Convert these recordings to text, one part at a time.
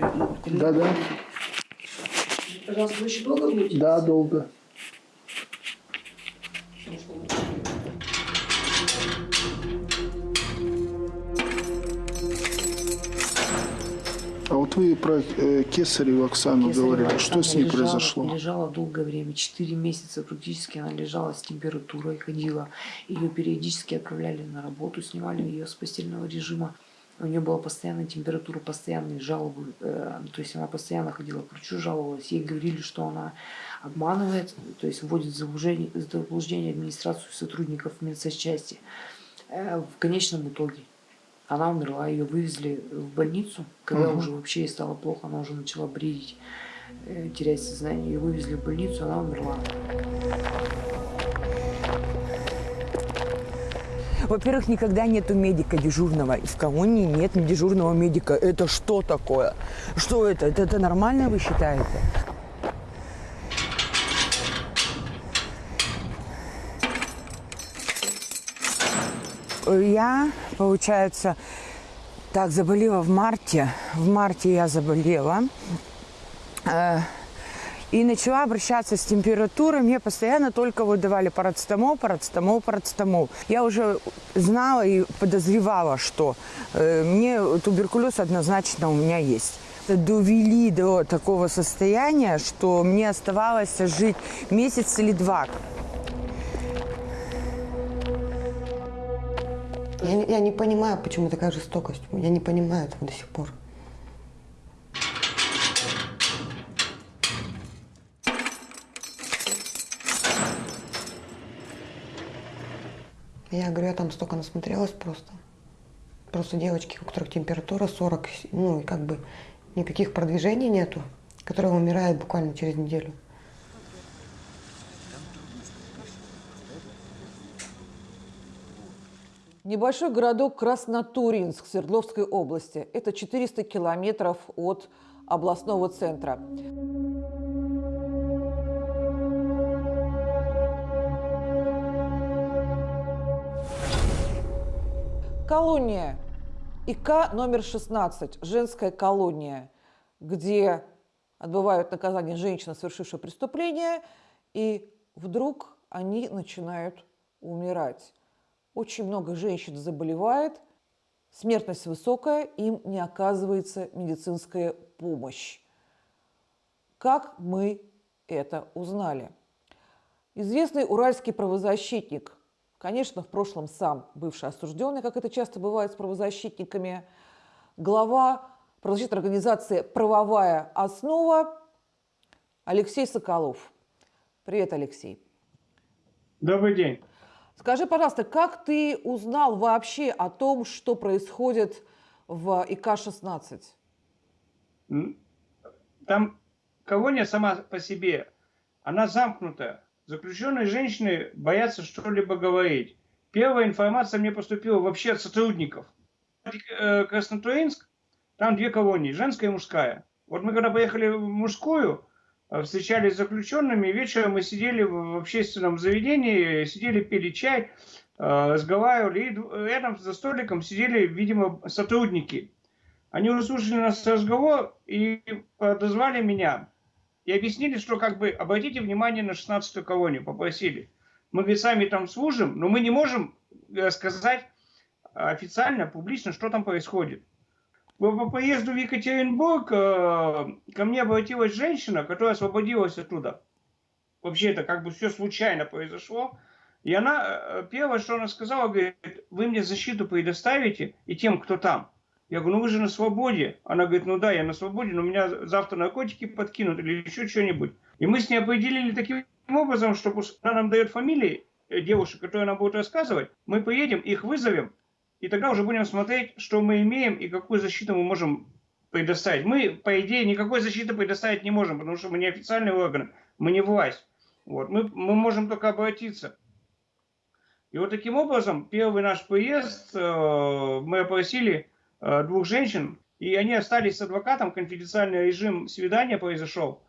Да, да. Пожалуйста, вы еще долго будете? Да, долго. А вот вы про э, Кесареву Оксану Кесарева говорили. Что Оксана с ней лежала- произошло? Лежала долгое время, 4 месяца практически она лежала с температурой, ходила. Ее периодически отправляли на работу, снимали ее с постельного режима. У нее была постоянная температура, постоянные жалобы. э, то есть она постоянно ходила к врачу, жаловалась. Ей говорили, что она обманывает, то есть вводит в заблуждение, в заблуждение администрацию сотрудников медсанчасти. Э, в конечном итоге она умерла, ее вывезли в больницу, когда Мгм. уже вообще ей стало плохо, она уже начала бредить, э, терять сознание. Ее вывезли в больницу, она умерла. Во-первых, никогда нету медика дежурного. В колонии нет дежурного медика. Это что такое? Что это? Это, это нормально, вы считаете? Я, получается, так, заболела в марте. В марте я заболела. И начала обращаться с температурой. Мне постоянно только вот давали парацетамол, парацетамол, парацетамол. Я уже знала и подозревала, что э, мне туберкулез однозначно у меня есть. Довели до такого состояния, что мне оставалось жить месяц или два. Я, я не понимаю, почему такая жестокость. Я не понимаю этого до сих пор. Я говорю, я там столько насмотрелась просто. Просто девочки, у которых температура 40, ну и как бы никаких продвижений нету, которые умирают буквально через неделю. Небольшой городок Краснотуринск Свердловской области. Это 400 километров от областного центра. Колония ИК номер 16, женская колония, где отбывают наказание женщины, совершившие преступление, и вдруг они начинают умирать. Очень много женщин заболевает, смертность высокая, им не оказывается медицинская помощь. Как мы это узнали? Известный уральский правозащитник, конечно, в прошлом сам бывший осужденный, как это часто бывает с правозащитниками, глава правозащитной организации «Правовая основа» Алексей Соколов. Привет, Алексей. Добрый день. Скажи, пожалуйста, как ты узнал вообще о том, что происходит в ИК-16? М, Там колония сама по себе, она замкнутая. Заключенные женщины боятся что-либо говорить. Первая информация мне поступила вообще от сотрудников. Э, Краснотуринск, там две колонии, женская и мужская. Вот мы когда поехали в мужскую, э, встречались с заключенными, вечером мы сидели в общественном заведении, сидели, пили чай, э, разговаривали, и рядом за столиком сидели, видимо, сотрудники. Они услышали наш разговор и подозвали меня. И объяснили, что как бы обратите внимание на 16-ю колонию, попросили. Мы, говорит, сами там служим, но мы не можем э, сказать официально, публично, что там происходит. По, по поезду в Екатеринбург э, ко мне обратилась женщина, которая освободилась оттуда. Вообще это как бы все случайно произошло. И она, э, первое, что она сказала, говорит, вы мне защиту предоставите и тем, кто там. Я говорю, ну вы же на свободе. Она говорит, ну да, я на свободе, но меня завтра наркотики подкинут или еще что-нибудь. И мы с ней определили таким образом, что она нам дает фамилии э, девушек, которые нам будут рассказывать. Мы поедем, их вызовем, и тогда уже будем смотреть, что мы имеем и какую защиту мы можем предоставить. Мы, по идее, никакой защиты предоставить не можем, потому что мы не официальный орган, мы не власть. Вот. Мы, мы можем только обратиться. И вот таким образом, первый наш приезд, э, мы опросили Э, двух женщин, и они остались с адвокатом, конфиденциальный режим свидания произошел,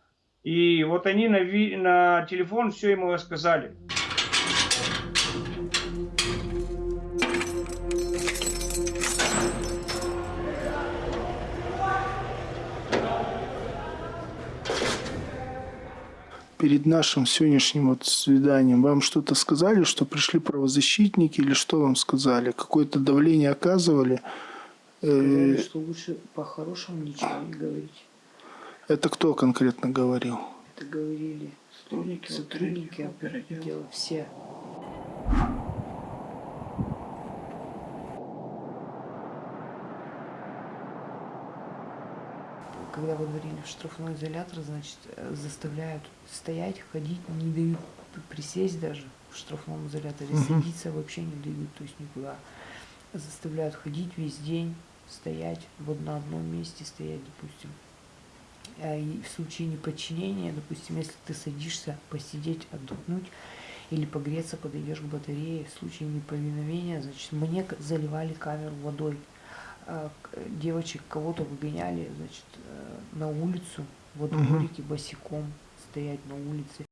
и вот они на, ви на телефон все ему рассказали. перед нашим сегодняшним вот свиданием вам что-то сказали, что пришли правозащитники или что вам сказали? Какое-то давление оказывали? Сказали, Э, что лучше по-хорошему ничего не говорить. Это кто конкретно говорил? Это говорили сотрудники, сотрудники отдела, все. Когда выдворили в штрафной изолятор, значит, э, заставляют стоять, ходить, не дают присесть даже в штрафном изоляторе, садиться вообще не дают, то есть никуда. Заставляют ходить весь день, стоять вот на одном месте, стоять, допустим. А и в случае неподчинения, допустим, если ты садишься посидеть, отдохнуть или погреться, подойдешь к батарее, в случае неповиновения, значит, мне заливали камеру водой. К- Девочек кого-то выгоняли, значит, э, на улицу, во дворике босиком стоять на улице.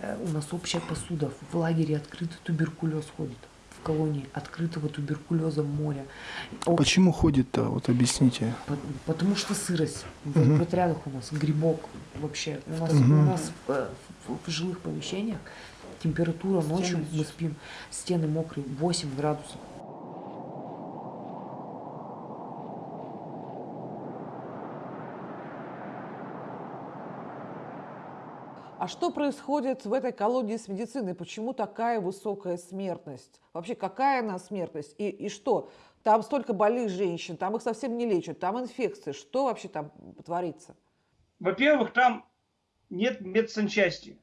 Э, У нас общая посуда. В лагере открытый туберкулез ходит. В колонии открытого туберкулеза море. Об- Почему ходит-то? Вот объясните. По- Потому что сырость. В, в отрядах у нас грибок вообще. У нас, у нас э, в, в жилых помещениях температура ночью мы спим, стены мокрые, 8 градусов. А что происходит в этой колонии с медициной? Почему такая высокая смертность? Вообще, какая она смертность? И, и что? Там столько больных женщин, там их совсем не лечат, там инфекции. Что вообще там творится? Во-первых, там нет медсанчасти.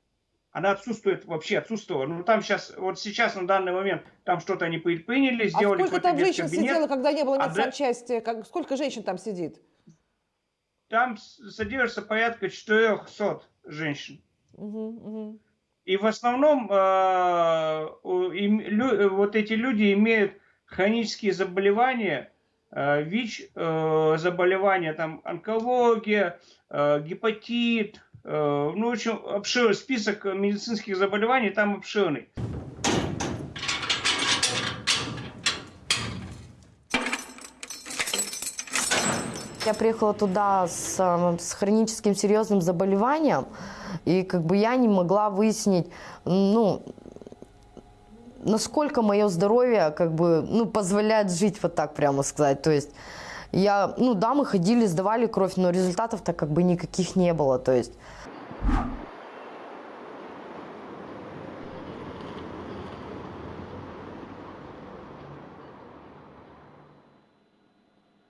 Она отсутствует, вообще отсутствовала. Ну, там сейчас, вот сейчас, на данный момент, там что-то они при- приняли, А сделали сколько какой-то там женщин медкабинет. сидело, когда не было А медсанчасти? Как, сколько женщин там сидит? Там содержится порядка 400 женщин. И в основном э, им- лю- вот эти люди имеют хронические заболевания, э, ВИЧ э, заболевания, там онкология, э, гепатит, э, ну, в общем, обширный список медицинских заболеваний там обширный. Я приехала туда с, э, с хроническим серьезным заболеванием, и как бы я не могла выяснить, ну, насколько мое здоровье как бы, ну, позволяет жить, вот так прямо сказать. То есть я, ну да, мы ходили, сдавали кровь, но результатов-то как бы никаких не было. То есть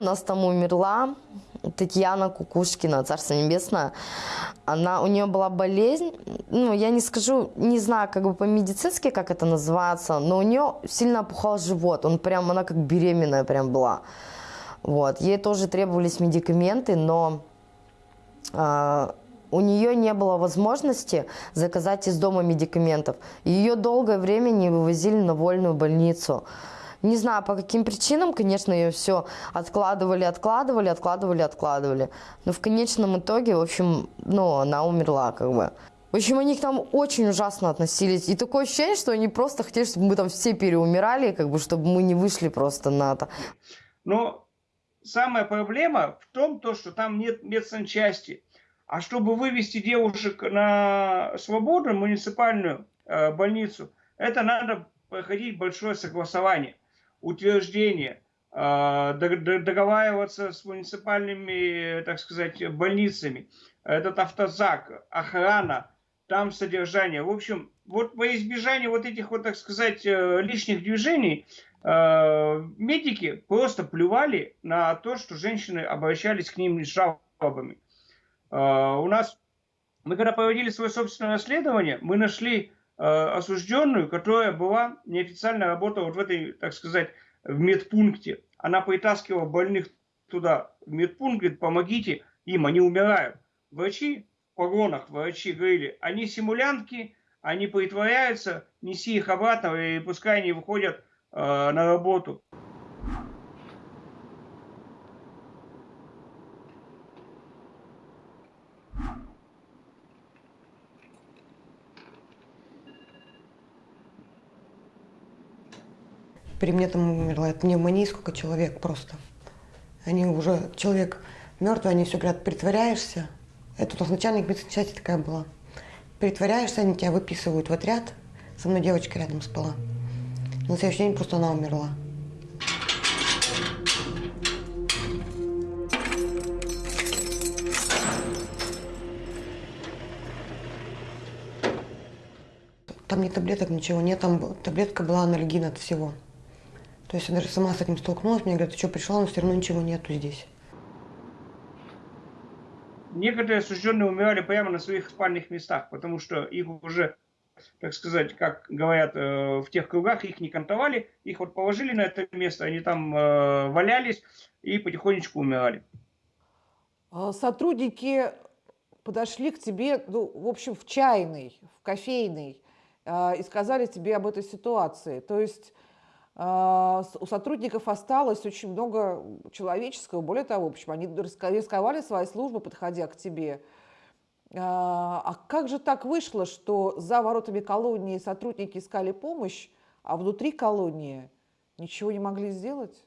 У нас там умерла Татьяна Кукушкина, Царство Небесное. Она, у нее была болезнь, ну, я не скажу, не знаю, как бы по-медицински, как это называется, но у нее сильно опухал живот, он прям, она как беременная прям была. Вот, ей тоже требовались медикаменты, но а, у нее не было возможности заказать из дома медикаментов. Ее долгое время не вывозили на вольную больницу. Не знаю, по каким причинам, конечно, ее все откладывали, откладывали, откладывали, откладывали. Но в конечном итоге, в общем, ну, она умерла, как бы. В общем, они к нам очень ужасно относились. И такое ощущение, что они просто хотели, чтобы мы там все переумирали, как бы, чтобы мы не вышли просто на это. Но самая проблема в том, то, что там нет медсанчасти. А чтобы вывести девушек на свободу, муниципальную э, больницу, это надо проходить большое согласование, утверждение, дог- договариваться с муниципальными, так сказать, больницами. Этот автозак, охрана, там содержание. В общем, вот во избежание вот этих вот, так сказать, э, лишних движений, э, медики просто плювали на то, что женщины обращались к ним с жалобами. Э, У нас, мы когда проводили свое собственное расследование, мы нашли осужденную, которая была неофициально работала вот в этой, так сказать, в медпункте. Она притаскивала больных туда, в медпункт, говорит, помогите им, они умирают. Врачи в погонах, врачи говорили, они симулянтки, они притворяются, неси их обратно, и пускай они выходят э, на работу. При мне там умерло от пневмонии сколько человек просто. Они уже, человек мертвый, они все говорят, притворяешься. Это у нас начальник медицинской части такая была. Притворяешься, они тебя выписывают в отряд. Со мной девочка рядом спала. На следующий день просто она умерла. Там ни таблеток, ничего нет. Там таблетка была анальгин от всего. То есть я даже сама с этим столкнулась. Мне говорят, ты что, пришла, но все равно ничего нету здесь. Некоторые осужденные умирали прямо на своих спальных местах, потому что их уже, так сказать, как говорят э, в тех кругах, их не кантовали, их вот положили на это место, они там э, валялись и потихонечку умирали. А Сотрудники подошли к тебе, ну, в общем, в чайный, в кофейный, а, и сказали тебе об этой ситуации. То есть у сотрудников осталось очень много человеческого. Более того, общем, они риско- рисковали своей службой, подходя к тебе. А а как же так вышло, что за воротами колонии сотрудники искали помощь, а внутри колонии ничего не могли сделать?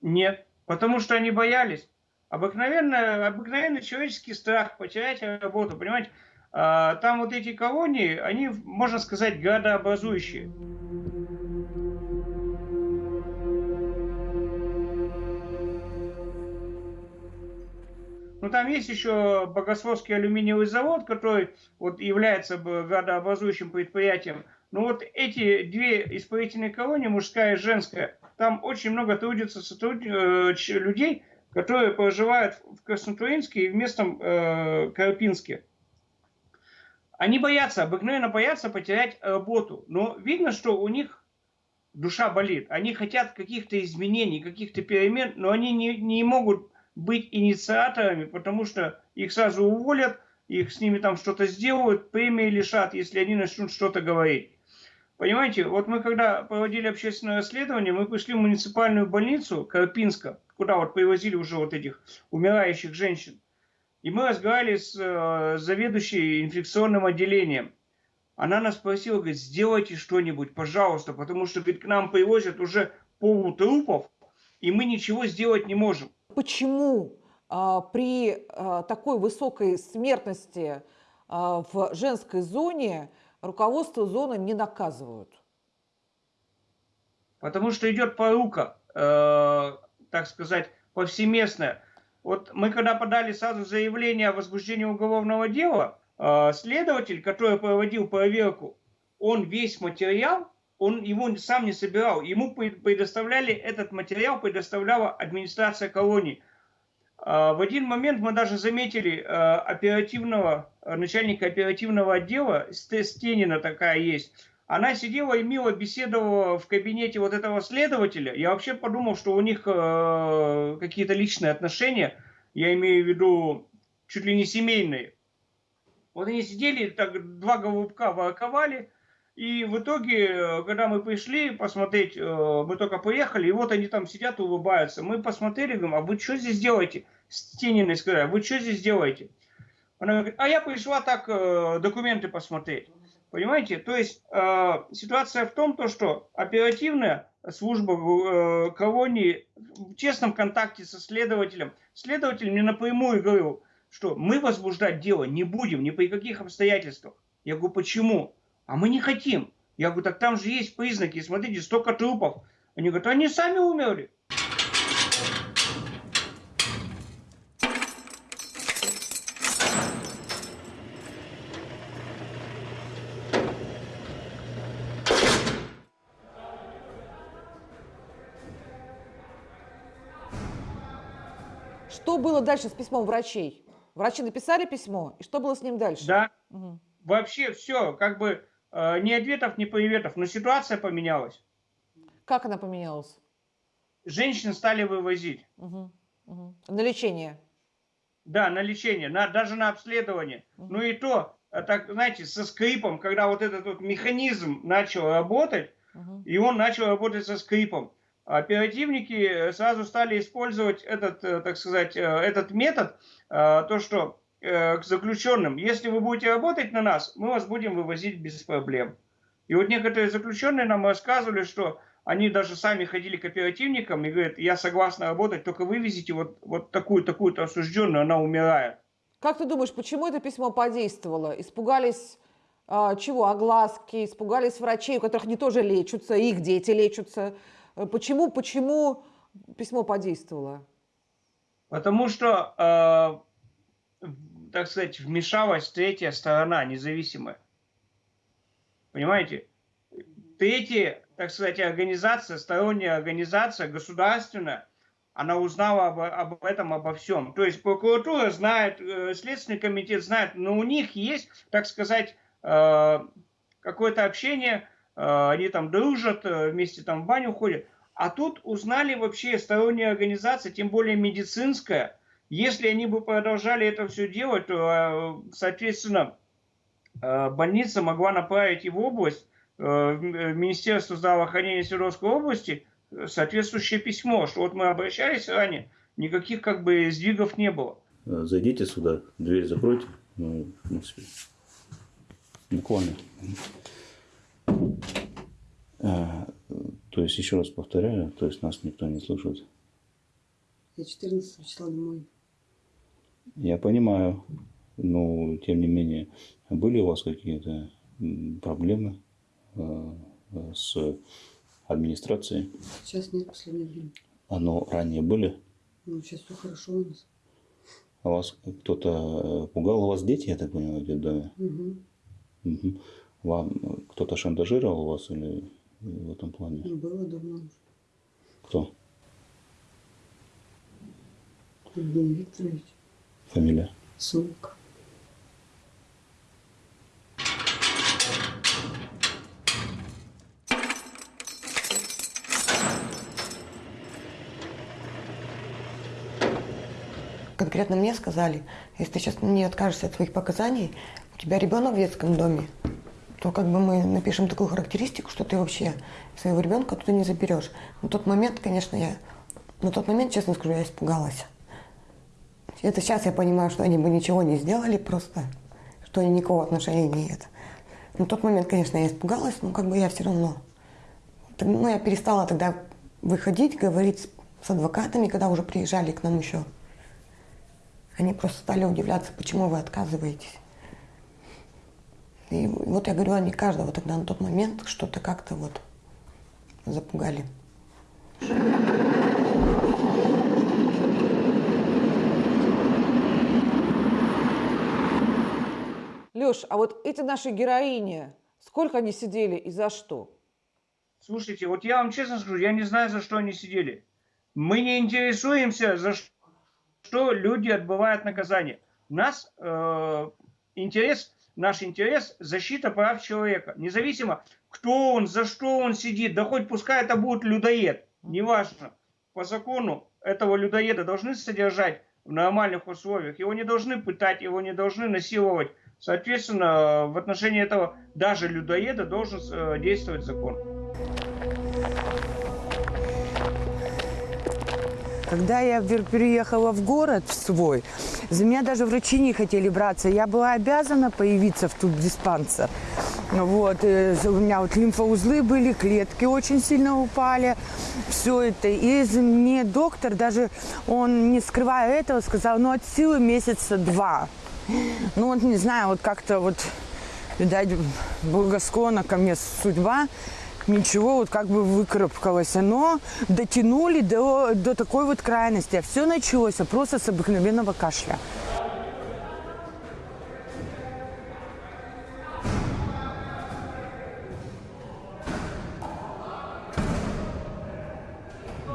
Нет, потому что они боялись. Обыкновенно, обыкновенный человеческий страх потерять работу, понимаете? А, Там вот эти колонии, они, можно сказать, градообразующие. Ну, там есть еще Богословский алюминиевый завод, который вот является градообразующим предприятием. Но вот эти две исправительные колонии, мужская и женская, там очень много трудится сотруд- э, людей, которые проживают в Краснотуринске и в местном э, Карпинске. Они боятся, обыкновенно боятся потерять работу. Но видно, что у них душа болит. Они хотят каких-то изменений, каких-то перемен, но они не, не могут быть инициаторами, потому что их сразу уволят, их с ними там что-то сделают, премии лишат, если они начнут что-то говорить. Понимаете, вот мы когда проводили общественное расследование, мы пришли в муниципальную больницу Карпинска, куда вот привозили уже вот этих умирающих женщин. И мы разговаривали с э, заведующей инфекционным отделением. Она нас спросила, говорит, сделайте что-нибудь, пожалуйста, потому что говорит, к нам привозят уже полутрупов, и мы ничего сделать не можем. Почему а, при а, такой высокой смертности а, в женской зоне руководство зоны не наказывают? Потому что идет порука, э, так сказать, повсеместная. Вот мы когда подали сразу заявление о возбуждении уголовного дела, э, следователь, который проводил проверку, он весь материал, он его сам не собирал. Ему пре- предоставляли этот материал, предоставляла администрация колонии. А, В один момент мы даже заметили э, оперативного, начальника оперативного отдела, Сте- Стенина такая есть. Она сидела и мило беседовала в кабинете вот этого следователя. Я вообще подумал, что у них э, какие-то личные отношения, я имею в виду чуть ли не семейные. Вот они сидели, так два голубка ворковали, и в итоге, э, когда мы пришли посмотреть, э, мы только поехали, и вот они там сидят, улыбаются. Мы посмотрели, говорим, а вы что здесь делаете? Стениной сказали, «А вы что здесь делаете? Она говорит, а я пришла так э, документы посмотреть. Понимаете? То есть ситуация в том, то, что оперативная служба э, колонии в честном контакте со следователем, следователь мне напрямую говорил, что мы возбуждать дело не будем ни при каких обстоятельствах. Я говорю, почему? А мы не хотим. Я говорю, так там же есть признаки, смотрите, столько трупов. Они говорят, они сами умерли. Что было дальше с письмом врачей? Врачи написали письмо, и что было с ним дальше? Да, Мгм. вообще все, как бы ни ответов, ни приветов, но ситуация поменялась. Как она поменялась? Женщин стали вывозить. Мгм. Мгм. На лечение. Да, на лечение, на, даже на обследование. Ну и то, э, так, знаете, со скрипом, когда вот этот вот механизм начал работать, Мгм. и он начал работать со скрипом. Оперативники э, сразу стали использовать этот, э, так сказать, э, этот метод, э, то, что э, к заключенным, если вы будете работать на нас, мы вас будем вывозить без проблем. И вот некоторые заключенные нам рассказывали, что они даже сами ходили к оперативникам и говорят, я согласна работать, только вывезите вот, вот такую, такую-то осужденную, она умирает. Как ты думаешь, почему это письмо подействовало? Испугались а, чего? Огласки, испугались врачей, у которых они тоже лечатся, их дети лечатся. Э, Почему, почему письмо подействовало? Потому что, э, так сказать, вмешалась третья сторона, независимая. Понимаете? Третья, так сказать, организация, сторонняя организация, государственная, она узнала об, об этом, обо всем. То есть прокуратура знает, э, Следственный комитет знает, но у них есть, так сказать, э, какое-то общение, э, они там дружат, вместе там в баню ходят. А тут узнали вообще сторонняя организация, тем более медицинская. Если они бы продолжали это все делать, то, э, соответственно, э, больница могла направить его в область, э, в Министерство здравоохранения Свердловской области, соответствующее письмо, что вот мы обращались ранее, никаких как бы сдвигов не было. Зайдите сюда, дверь закройте. Ну, в принципе, буквально. То есть, еще раз повторяю, то есть нас никто не слушает. Я 14 числа домой. Я понимаю, но тем не менее, были у вас какие-то проблемы э, э, с администрацией? Сейчас нет, последнее время. Оно ранее были? Ну, сейчас все хорошо у нас. А вас кто-то э, пугал? У вас дети, я так понимаю, в детдоме? Угу. Мгм. Вам э, кто-то шантажировал вас или в этом плане? Ну, было давно уже. Кто? Евгений Викторович, Фамилия? Сумка. Конкретно мне сказали, если ты сейчас не откажешься от своих показаний, у тебя ребенок в детском доме, то как бы мы напишем такую характеристику, что ты вообще своего ребенка туда не заберешь. На тот момент, конечно, я, на тот момент, честно скажу, я испугалась. Это сейчас я понимаю, что они бы ничего не сделали просто, что они никакого отношения не это. На тот момент, конечно, я испугалась, но как бы я все равно. Ну, я перестала тогда выходить, говорить с адвокатами, когда уже приезжали к нам еще. Они просто стали удивляться, почему вы отказываетесь. И вот я говорю, они каждого тогда на тот момент что-то как-то вот запугали. Леш, а вот эти наши героини, сколько они сидели и за что? Слушайте, вот я вам честно скажу, я не знаю, за что они сидели. Мы не интересуемся, за что люди отбывают наказание. У нас э, интерес, наш интерес – защита прав человека. Независимо, кто он, за что он сидит, да хоть пускай это будет людоед, неважно. По закону этого людоеда должны содержать в нормальных условиях. Его не должны пытать, его не должны насиловать. Соответственно, в отношении этого даже людоеда должен э, действовать закон. Когда я переехала в город свой, за меня даже врачи не хотели браться. Я была обязана появиться в тубдиспансер. Вот, э, у меня вот лимфоузлы были, клетки очень сильно упали, все это. И мне доктор даже, он не скрывая этого, сказал, ну от силы месяца два. Ну вот не знаю, вот как-то вот, видать, благосклонна ко мне судьба, ничего вот как бы выкарабкалось. Но дотянули до, до такой вот крайности. А все началось просто с обыкновенного кашля.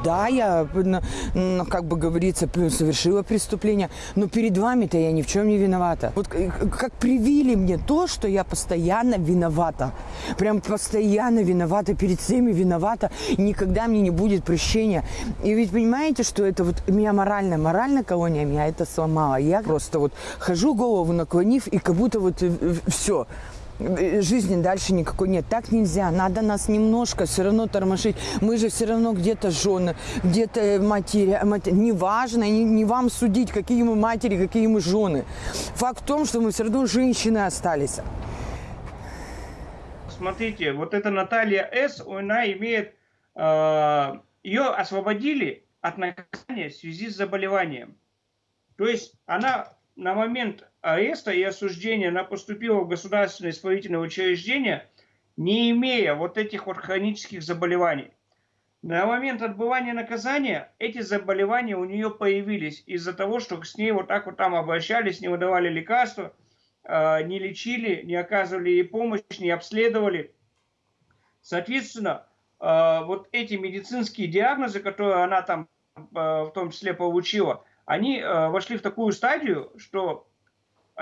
Да, я, ну, ну, как бы говорится, совершила преступление, но перед вами-то я ни в чем не виновата. Вот к- как привили мне то, что я постоянно виновата. Прям постоянно виновата, перед всеми виновата, никогда мне не будет прощения. И ведь понимаете, что это вот меня морально, морально колония меня это сломала. Я просто вот хожу голову наклонив, и как будто вот все жизни дальше никакой нет. Так нельзя. Надо нас немножко все равно тормошить. Мы же все равно где-то жены, где-то матери. мать- Неважно, не, не вам судить, какие мы матери, какие мы жены. Факт в том, что мы все равно женщины остались. Смотрите, вот эта Наталья С, она имеет э, ее освободили от наказания в связи с заболеванием. То есть она на момент ареста и осуждения она поступила в государственное исправительное учреждение, не имея вот этих вот хронических заболеваний. На момент отбывания наказания эти заболевания у нее появились из-за того, что с ней вот так вот там обращались, не выдавали лекарства, э, не лечили, не оказывали ей помощь, не обследовали. Соответственно, э, вот эти медицинские диагнозы, которые она там э, в том числе получила, они вошли в такую стадию, что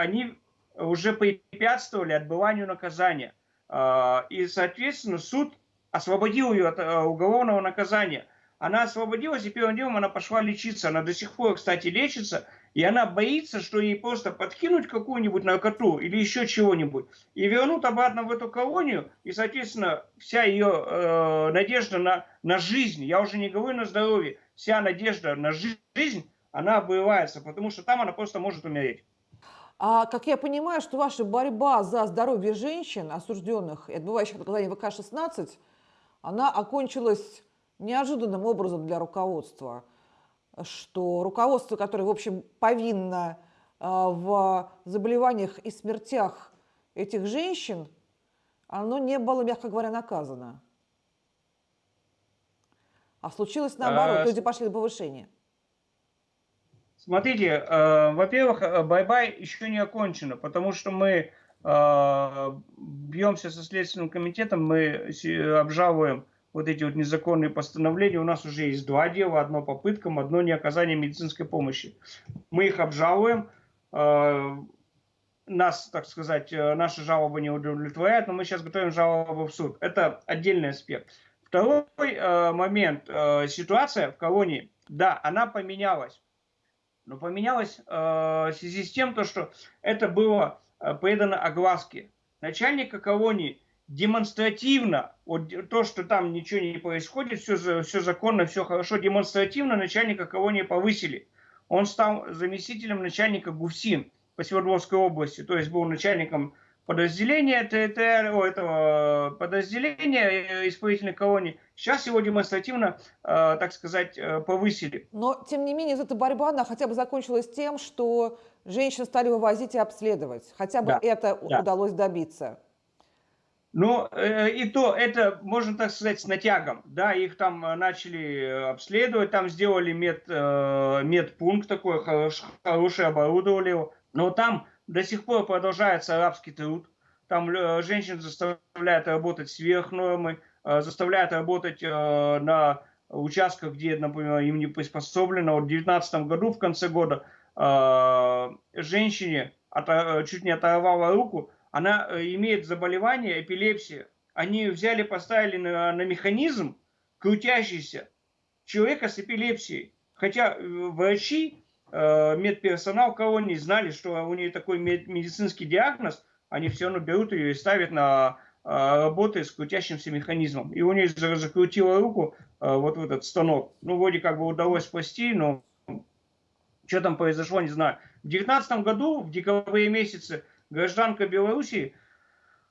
они уже препятствовали отбыванию наказания. И, соответственно, суд освободил ее от э, уголовного наказания. Она освободилась, и первым делом она пошла лечиться. Она до сих пор, кстати, лечится, и она боится, что ей просто подкинуть какую-нибудь наркоту или еще чего-нибудь, и вернут обратно в эту колонию, и, соответственно, вся ее э, надежда на, на жизнь, я уже не говорю на здоровье, вся надежда на жизнь, она обрывается, потому что там она просто может умереть. А как я понимаю, что ваша борьба за здоровье женщин, осужденных и отбывающих наказание ВК-16, она окончилась неожиданным образом для руководства, что руководство, которое, в общем, повинно а, в заболеваниях и смертях этих женщин, оно не было, мягко говоря, наказано. А случилось наоборот, а, люди пошли на повышение. Смотрите, э, во-первых, э, борьба еще не окончена, потому что мы а, бьемся со Следственным комитетом, мы обжалуем вот эти вот незаконные постановления. У нас уже есть два дела, одно по пыткам, одно не оказание медицинской помощи. Мы их обжалуем, а, нас, так сказать, э, наши жалобы не удовлетворяют, но мы сейчас готовим жалобу в суд. Это отдельный аспект. Второй э, момент. Э, ситуация в колонии, да, она поменялась. Но поменялась в связи с тем, то, что это было Э, предано огласке. Начальника колонии демонстративно, вот то, что там ничего не происходит, все, все законно, все хорошо, демонстративно начальника колонии повысили. Он стал заместителем начальника ГУФСИН по Свердловской области, то есть был начальником подразделения ТТР, о, этого подразделения э, исправительной колонии. Сейчас его демонстративно, э, так сказать, э, повысили. Но, тем не менее, эта борьба, она хотя бы закончилась тем, что женщин стали вывозить и обследовать. Хотя бы да, это да. удалось добиться. Ну, и то, это, можно так сказать, с натягом. Да, их там начали обследовать, там сделали мед, медпункт такой, хороший, хороший оборудовали его. Но там до сих пор продолжается арабский труд. Там э, женщин заставляют работать сверх нормы, э, заставляют работать э, на участках, где, например, им не приспособлено. Вот в 2019 году, в конце года, женщине чуть не оторвала руку, она имеет заболевание, эпилепсия. Они взяли, поставили на, на механизм крутящийся человека с эпилепсией. Хотя врачи медперсонал колонии знали, что у нее такой медицинский диагноз, они все равно берут ее и ставят на э, работы с крутящимся механизмом. И у нее закрутила руку э, вот в этот станок. Ну, вроде как бы удалось спасти, но что там произошло, не знаю. В 2019 году, в декабре месяце, гражданка Белоруссии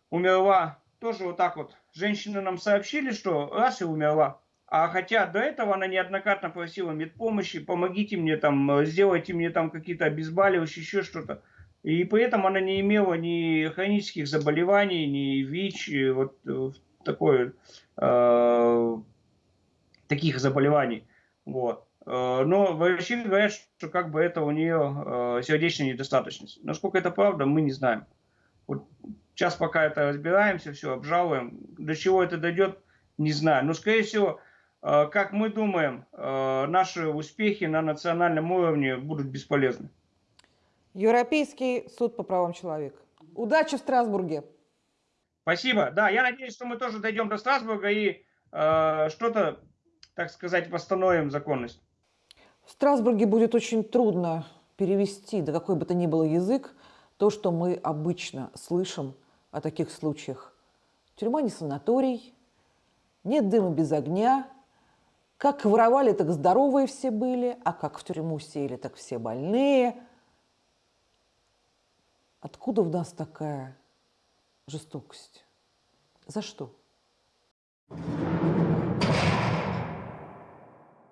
умерла тоже вот так вот. Женщины нам сообщили, что раз и умерла. А хотя до этого она неоднократно просила медпомощи, помогите мне там, сделайте мне там какие-то обезболивающие, еще что-то. И при этом она не имела ни хронических заболеваний, ни ВИЧ, вот э, такое, э, таких заболеваний. Вот. Э, но врачи говорят, что как бы это у нее э, сердечная недостаточность. Насколько это правда, мы не знаем. Вот сейчас пока это разбираемся, все обжалуем. До чего это дойдет, не знаю. Но, скорее всего, Э, как мы думаем, э, наши успехи на национальном уровне будут бесполезны. Европейский суд по правам человека. Удачи в Страсбурге. Спасибо. Да, я надеюсь, что мы тоже дойдем до Страсбурга и э, что-то, так сказать, восстановим законность. В Страсбурге будет очень трудно перевести на какой бы то ни было язык то, что мы обычно слышим о таких случаях. Тюрьма не санаторий, нет дыма без огня – как воровали, так здоровые все были, а как в тюрьму сели, так все больные. Откуда в нас такая жестокость? За что? Thank you.